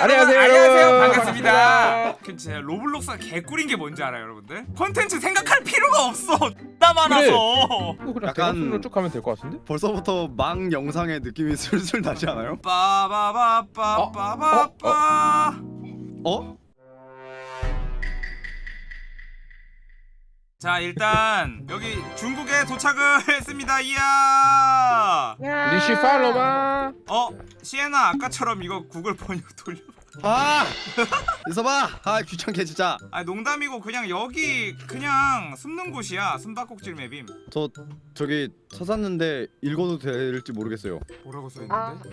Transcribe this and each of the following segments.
안녕하세요, 안녕하세요. 반갑습니다. 반갑습니다. 그 진짜 로블록스가 개꿀인 게 뭔지 알아요, 여러분들? 컨텐츠 생각할 필요가 없어. 나 많아서. 어, 그냥 약간- 쭉 가면 될 것 같은데? 벌써부터 망 영상의 느낌이 슬슬 나지 않아요? 빠바바빠빠바빠. 어? 자 일단 여기 중국에 도착을 했습니다. 이야. 리시 팔로마. 어 시에나 아까처럼 이거 구글 번역 돌려. 아! 있어봐! 아 귀찮게 진짜 아 농담이고 그냥 여기 그냥 숨는 곳이야. 숨바꼭질 맵임. 저 저기 찾았는데 읽어도 될지 모르겠어요 뭐라고 써 있는데?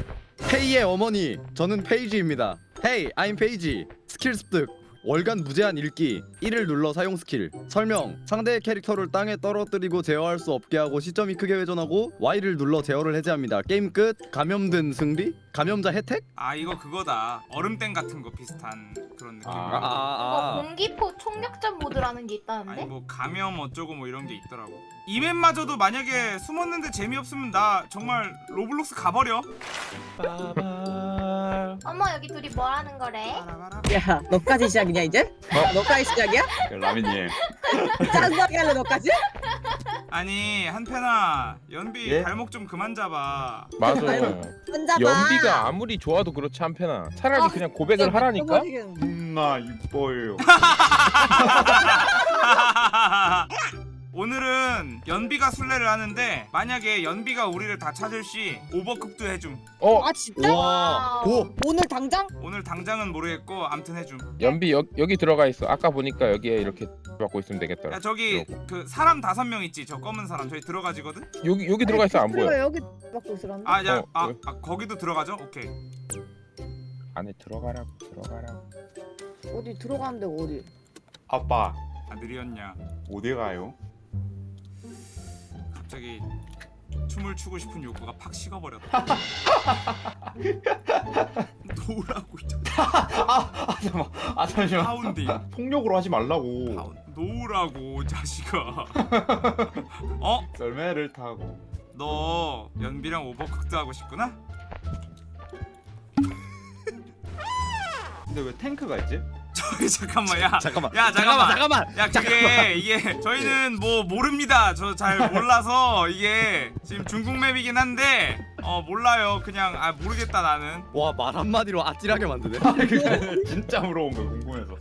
페이의 어머니 저는 페이지입니다 Hey, I'm 페이지 스킬 습득 월간 무제한 읽기 1을 눌러 사용 스킬 설명 상대의 캐릭터를 땅에 떨어뜨리고 제어할 수 없게 하고 시점이 크게 회전하고 Y를 눌러 제어를 해제합니다 게임 끝 감염된 승리 감염자 혜택 아 이거 그거다. 얼음땡 같은 거 비슷한 그런 느낌. 아, 어, 아아아 공기포 총력전 모드라는 게 아니 있다는데? 뭐 감염 어쩌고 뭐 이런 게 있더라고. 이 맵마저도 만약에 숨었는데 재미없으면 나 정말 로블록스 가버려. 어머 여기 둘이 뭐 하는 거래? 야, 너까지 시작이냐 이제? 야, 너까지 시작이야? 라미님 짠하게 할래 너까지? 아니 한편아 연비 예? 발목 좀 그만 잡아. 맞아. 연비가 아무리 좋아도 그렇지 한편아. 차라리 아, 그냥 고백을 하라니까. 겁나 이뻐요 오늘은 연비가 술래를 하는데 만약에 연비가 우리를 다 찾을 시 오버쿡도 해줌. 어, 아 진짜? 와 고! 오늘 당장? 오늘 당장은 모르겠고 암튼 해줌. 연비 여, 여기 들어가 있어. 아까 보니까 여기에 이렇게 받고 있으면 되겠더라. 야 저기 그 사람 다섯 명 있지 저 검은 사람 저기 들어가지거든. 여기 여기 들어가 있어 안 보여. 여기 받고 있으라는데. 아야 어, 아, 왜? 아 거기도 들어가죠? 오케이. 안에 들어가라고 들어가라고. 어디 들어가는데 어디? 아빠 아 느리었냐? 어디 가요? 갑자기 춤을 추고 싶은 욕구가 팍 식어버렸다. 노라고 있잖아. 아 잠깐만 아 잠시만 파운딩. 폭력으로 하지 말라고 파운. 노라고 자식아. 어? 썰매를 타고 너 연비랑 오버쿡도 하고 싶구나? 근데 왜 탱크가 있지? 저기 잠깐만 야. 잠깐만 야 잠깐만. 잠깐만 야 그게 이게 저희는 뭐 모릅니다. 저 잘 몰라서 이게 지금 중국 맵이긴 한데 어 몰라요. 그냥 아 모르겠다 나는. 와 말 한마디로 아찔하게 만드네 진짜 물어본 거야 궁금해서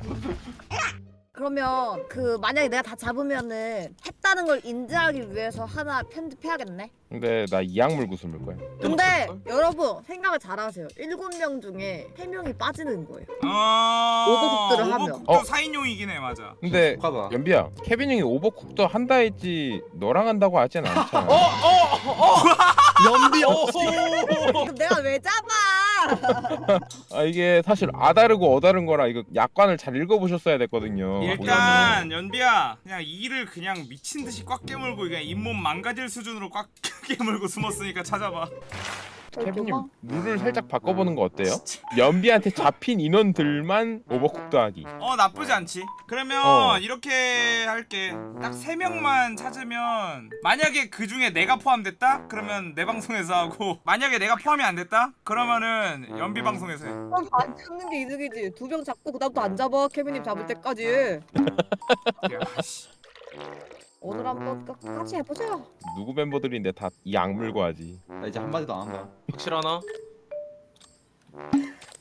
그러면 그 만약에 내가 다 잡으면은 했다는 걸 인지하기 위해서 하나 편집해야겠네. 근데 나 이악물 구슬 물 거야. 근데 여러분 생각을 잘하세요. 일곱 명 중에 세 명이 빠지는 거예요. 어. 오버쿡들을 하면. 오버쿡도 어. 4인용이긴 해 맞아. 근데 하다 연비야, 케빈 형이 오버쿡도 한다 했지 너랑 한다고 하진 않잖아. 연비 없이 그럼 내가 왜 잡아? 아 이게 사실 아다르고 어다른 거라 이거 약관을 잘 읽어보셨어야 됐거든요. 일단 연비야 그냥 이를 그냥 미친 듯이 꽉 깨물고 그냥 잇몸 망가질 수준으로 꽉 깨물고 숨었으니까 찾아봐. 케빈님 룰을 살짝 바꿔보는 거 어때요? 연비한테 잡힌 인원들만 오버쿡도 하기. 어 나쁘지 않지. 그러면 어. 이렇게 할게. 딱세 명만 찾으면 만약에 그 중에 내가 포함됐다? 그러면 내 방송에서 하고 만약에 내가 포함이 안 됐다? 그러면은 연비 방송에서 해. 그럼 안 잡는 게 이득이지. 두 명 잡고 그다음부터 안 잡아. 케빈님 잡을 때까지. 야, 씨. 오늘 한번 끝까지 해보자. 누구 멤버들인데 다 이 악물고 하지. 나 이제 한마디도 안 한다 확실하나?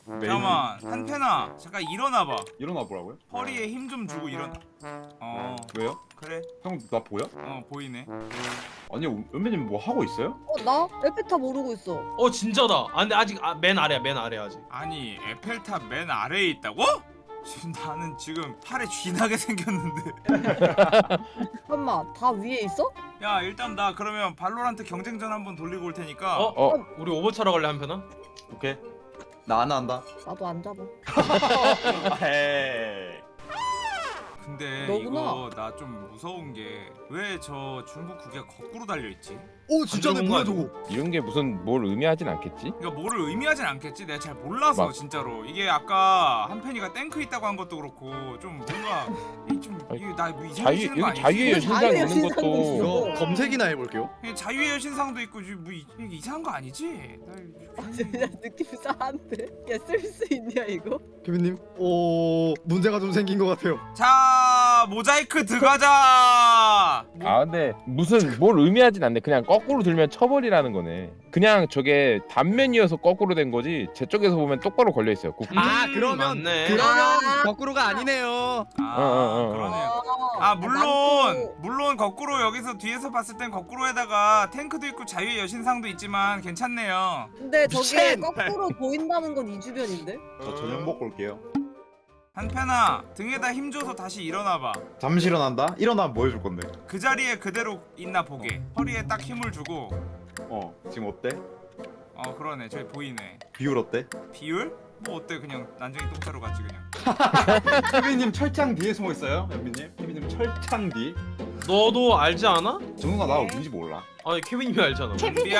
잠깐만 한편아 잠깐 일어나봐. 일어나 보라고요? 허리에 힘 좀 주고 일어나. 어 왜요? 그래 형 나 보여? 어 보이네. 아니 은배님 뭐 하고 있어요? 어 나? 에페타 모르고 있어. 어 진짜다. 아 근데 아직 아, 맨 아래야 맨 아래 아직. 아니 에펠탑 맨 아래에 있다고? 지금 나는 지금 팔에 쥐나게 생겼는데. 잠깐만 다 위에 있어? 야 일단 나 그러면 발로란트 경쟁전 한번 돌리고 올 테니까. 어? 어, 우리 오버차러 갈래 한 편아? 오케이 나 안 한다 나도 안 잡아. 에이 근데 너구나. 이거 나 좀 무서운 게 왜 저 중국 국기가 거꾸로 달려 있지? 오 진짜네 안 뭐야 저거 이런 게 무슨 뭘 의미하진 않겠지? 그러니까 뭐를 의미하진 않겠지. 내가 잘 몰라서 막- 진짜로 이게 아까 한편이가 땡크 있다고 한 것도 그렇고 좀 뭔가 이좀 이게 나뭐 자유 이상해지는 거 여기 아니지? 자유의 여신상 자유의 있는 여신상도 것도. 이거 검색이나 해볼게요 이게 자유의 여신상도 있고 지금 뭐 이, 이게 이상한 거 아니지? 나 이거- 아 진짜 느낌 싸한데? 야쓸 수 있냐 이거? 케빈님 오 문제가 좀 생긴 것 같아요 자 모자이크 들어가자. 뭐, 아 근데 무슨 뭘 의미하진 않네 그냥 거꾸로 들면 쳐버리라는 거네 그냥 저게 단면이어서 거꾸로 된 거지 제 쪽에서 보면 똑바로 걸려있어요 국기 아 음, 그러면 맞네. 그러면 아. 거꾸로가 아니네요 아 어, 어, 어. 그러네요. 어, 아 물론. 물론 거꾸로 여기서 뒤에서 봤을 땐 거꾸로에다가 탱크도 있고 자유의 여신상도 있지만 괜찮네요. 근데 저게 미친! 거꾸로 보인다는 건 이 주변인데? 저 저녁 먹고 올게요. 한편아 등에다 힘줘서 다시 일어나봐. 잠시 일어난다. 일어나면 뭐 해줄 건데? 그 자리에 그대로 있나 보게. 허리에 딱 힘을 주고. 어 지금 어때? 어 그러네 저기 보이네. 비율 어때? 비율? 뭐 어때 그냥 난쟁이 똥차로 갔지 그냥. 케빈님 철장 뒤에 숨어 있어요, 연빈님. 케빈님 철장 뒤. 너도 알지 않아? 정우가 나 어딘지 몰라. 아니 케빈님이 알잖아. 케빈님, 예?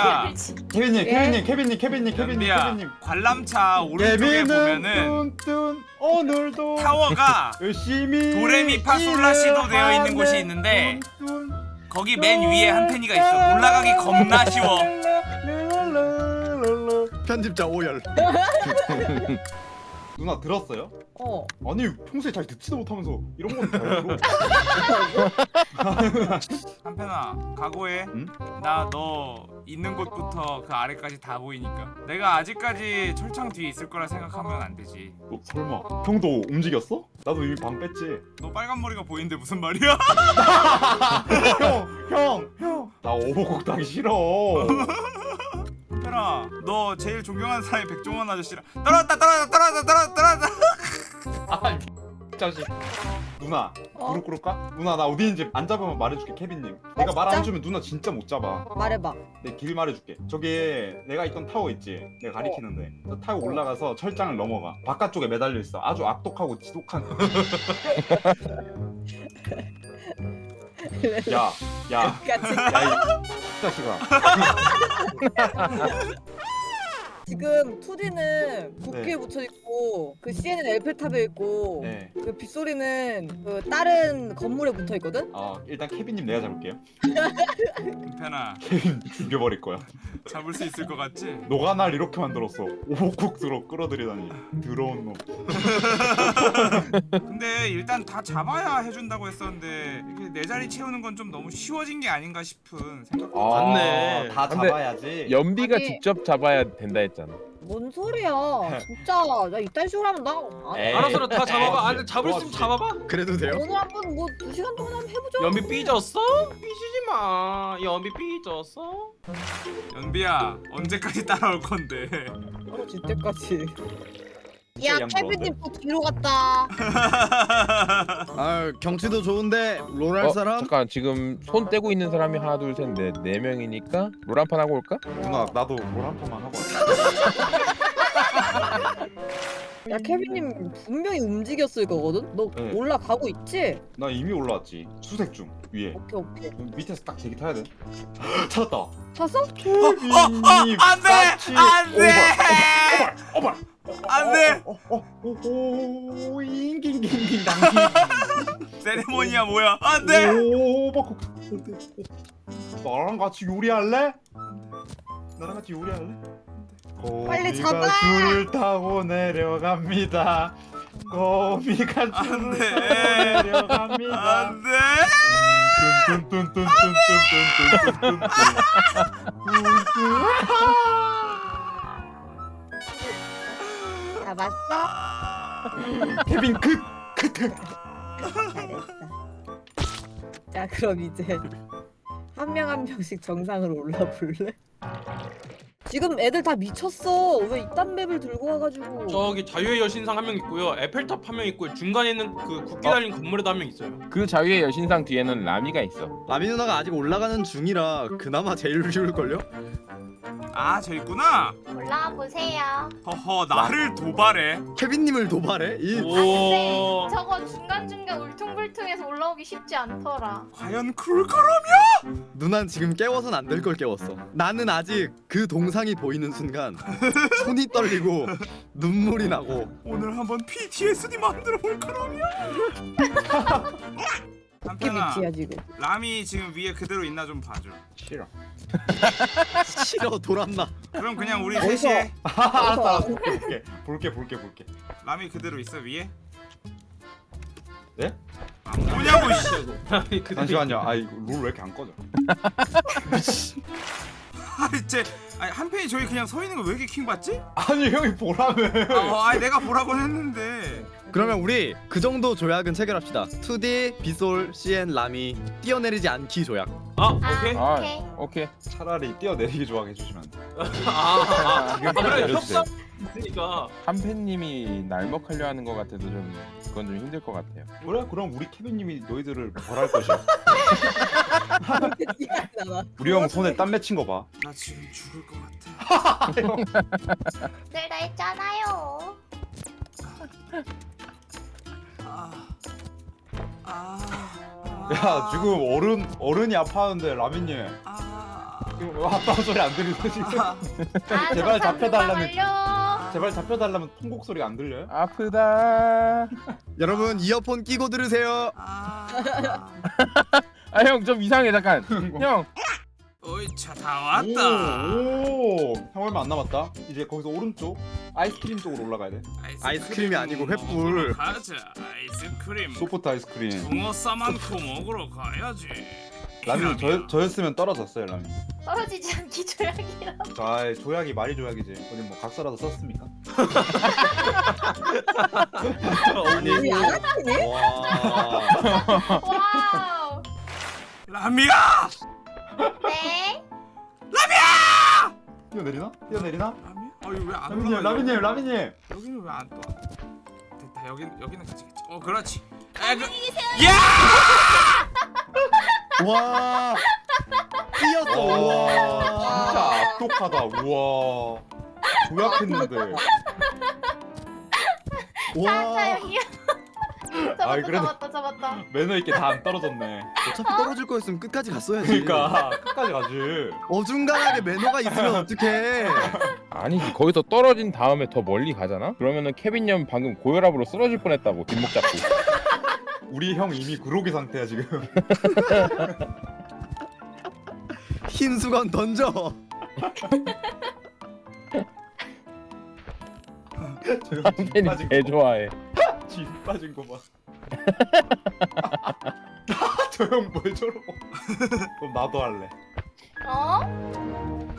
케빈님, 케빈님, 케빈님, 케빈님, 연비야. 케빈님. 관람차 오른쪽에 보면은 뚠뚠 오늘도 타워가 열심히 도레미파솔라시도 되어 있는 곳이 있는데 거기 맨 위에 한펜이가 있어. 올라가기 겁나 쉬워. 편집자 오열 누나 들었어요? 어 아니 평소에 잘 듣지도 못하면서 이런 건 다르고 한편아 각오해. 응? 나너 있는 곳부터 그 아래까지 다 보이니까. 내가 아직까지 철창 뒤에 있을 거라 생각하면 안 되지. 어, 설마 형도 움직였어? 나도 이미 방 뺐지 너 빨간 머리가 보이는데 무슨 말이야? 형! 형! 형! 나 오버곡 당기 싫어 너 제일 존경하는 사람이 백종원 아저씨라. 떨어졌다 떨어졌다 떨어졌다 떨어졌다 떨어졌다. 아 자식. 누나 어? 무릎 꿇을까? 누나 나 어디인지 안 잡으면 말해줄게 케빈님 내가 말안 진짜? 해주면 누나 진짜 못 잡아 말해봐 내 길 말해줄게 저기 내가 있던 타워 있지 내가 가리키는데 저 타워 올라가서 철장을 넘어가 바깥쪽에 매달려 있어 아주 악독하고 지독한 야, 야, 야, 이 자식아. 지금 2D는 국기에 네. 붙여 있고 그 CN은 에펠탑에 있고 네. 그 빗소리는 그 다른 건물에 붙어 있거든? 어, 일단 케빈님 내가 잡을게요. 한편아 케빈 죽여버릴 거야. 잡을 수 있을 것 같지? 너가 날 이렇게 만들었어. 오복국으로 끌어들이다니. 더러운 놈. 근데 일단 다 잡아야 해준다고 했었는데 이게 내 자리 채우는 건 좀 너무 쉬워진 게 아닌가 싶은 생각. 맞네. 다 근데 잡아야지. 연비가 아니- 직접 잡아야 된다 했잖아 뭔 소리야 진짜 나 이딴 식으로 하면 나 안- 에이. 알아서 다 잡아봐. 아니 잡을 수 있으면. 잡아봐. 그래도 돼요? 오늘 한번 뭐 두 시간 동안 한번 해보자 연비 삐졌어? 삐지지 마. 연비 삐졌어? 연비야 언제까지 따라올 건데? 떨어질 때까지 진짜 야양 케빈님 또 뒤로 갔다 아 경치도 좋은데 롤할 어, 사람? 잠깐 지금 손 떼고 있는 사람이 하나 둘셋넷네 명이니까 롤 한 판 하고 올까? 누나 나도 롤 한 판만 하고 왔다. 야 케빈님 분명히 움직였을 거거든? 너 네. 올라가고 있지? 나 이미 올라왔지. 수색 중 위에. 오케이 오케이 밑에서 딱 제기 타야 돼. 찾았다. 찼어? 케빈님 안 돼! 안 돼! 오발. 오발. 안 돼! 어, 어, 어, 오, 잉깅깅깅 당신. 세레모니야 뭐야? 안 돼! 오, 막 나랑 같이 요리할래? 나랑 같이 요리할래? 빨리 잡아! 줄을 타고 내려갑니다. 거미가 돼! 타고 내려갑니다. 안 돼! 뚠뚠뚠뚠뚠뚠뚠뚠뚠뚠뚠뚠뚠뚠. 잡았어? 케빈 그 크트. 잘했어 자 그럼 이제 한명한 명씩 정상으로 올라볼래? 지금 애들 다 미쳤어 왜 이딴 맵을 들고 와가지고 저기 자유의 여신상 한 명 있고요. 에펠탑 한 명 있고 중간에 있는 그 국기 달린 건물에도 한 명 있어요. 그 자유의 여신상 뒤에는 라미가 있어 라미 누나가 아직 올라가는 중이라 그나마 제일 쉬울걸요? 아 저 있구나 올라와 보세요. 허허 나를 도발해 케빈님을 도발해? 이 오. 저거 중간 중간 울퉁불퉁해서 올라오기 쉽지 않더라. 과연 그럴까라 누난 지금 깨워선 안 될 걸 깨웠어. 나는 아직 그 동상이 보이는 순간 손이 떨리고 눈물이 나고 오늘 한번 PTSD 만들어 볼까라며 어깨 한편아 밑이야 지금. 람이 지금 위에 그대로 있나 좀 봐줘 싫어. 싫어 돌았나. 그럼 그냥 우리 어디서? 셋이 해 알았어 알았어 볼게 볼게 볼게 볼게. 람이 그대로 있어 위에 네? 안 보냐고 씨 그들이- 잠시만요. 아 이거 룰 왜 이렇게 안 꺼져? 아니 쟤 아니 한 편이 저기 그냥 서 있는 거 왜 이렇게 킹 받지? 아니 형이 보라며. 어, 아니 내가 보라고 했는데 그러면 우리 그 정도 조약은 체결합시다. 2D, 비솔, CN, 라미 뛰어내리지 않기 조약. 아, 아, 오케이. 아 오케이. 오케이 차라리 뛰어내리기 조합해 주시면 안 돼. 아, 아, 지금 아, 그래 내려주세요. 협상 있으니까. 한팬님이 날먹하려 하는 것 같아도 좀 그건 좀 힘들 것 같아요 그래 그럼 우리 케빈님이 너희들을 벌할 것이야. 나 우리 형 손에 땀 맺힌 거 봐. 나 지금 죽을 것 같아 늘 다 했잖아요. 아, 아, 야 지금 어른 어른이 아파하는데 라민님 아, 지금 아빠 소리 안 들리세요 지금? 아, 제발 잡혀달라는-. 제발 잡혀달라면 통곡 소리가 안 들려요? 아프다 여러분 이어폰 끼고 들으세요. 아, 아 형 좀 이상해 잠깐 형 어이 차다 왔다 오, 오, 형 얼마 안 남았다. 이제 거기서 오른쪽 아이스크림 쪽으로 올라가야 돼. 아이스크림이 아니고 횃불. 가자 아이스크림 소프트 아이스크림. 붕어 싸만코 먹으러 가야지 라민 저 저였으면 떨어졌어요 라민. 떨어지지 않기 조약이라. 아 조약이 말이 조약이지. 어디 뭐 각서라도 썼습니까? 하시네? 와. 와우. 라미야 네. 뛰어내리나? 뛰어내리나? 라미야? 어 이거 왜안 올라가 라민님, 라민님. 여기는 왜 안 떠? 됐다 여기 여기는 그치겠지 어 그렇지 에, 그, 야! 와. 뛰었어. 와, 진짜 와. 악독하다. 우와. 조약했는데. 자, 와. 여기요. 아이, 잡았다, 그래도- 잡았다, 잡았다. 매너 있게 다 안 떨어졌네. 어차피 떨어질 거였으면 끝까지 갔어야지. 그러니까 끝까지 가지. 어중간하게 매너가 있으면 어떡해. 아니지 거기서 떨어진 다음에 더 멀리 가잖아? 그러면은 케빈 형 방금 고혈압으로 쓰러질 뻔했다고 뒷목 잡고 우리 형 이미 그로기 상태야 지금. 흰 수건 던져. 한팬이 개 좋아해 쥐 빠진 거 봐. 저형왜 저러고? 그럼 나도 할래. 어?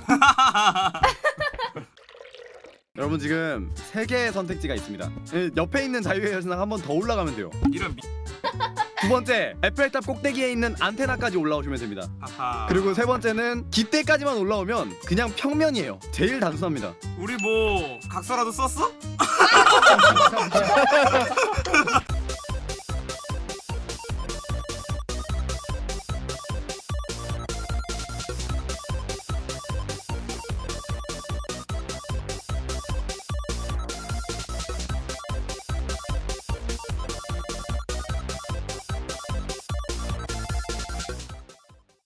여러분 지금 세 개의 선택지가 있습니다. 예, 옆에 있는 자유의 여신상 한 번 더 올라가면 돼요. 이런 미... 두 번째 에펠탑 꼭대기에 있는 안테나까지 올라오시면 됩니다. 하하 그리고 세 번째는 기대까지만 올라오면 그냥 평면이에요. 제일 단순합니다. 우리 뭐 각서라도 썼어?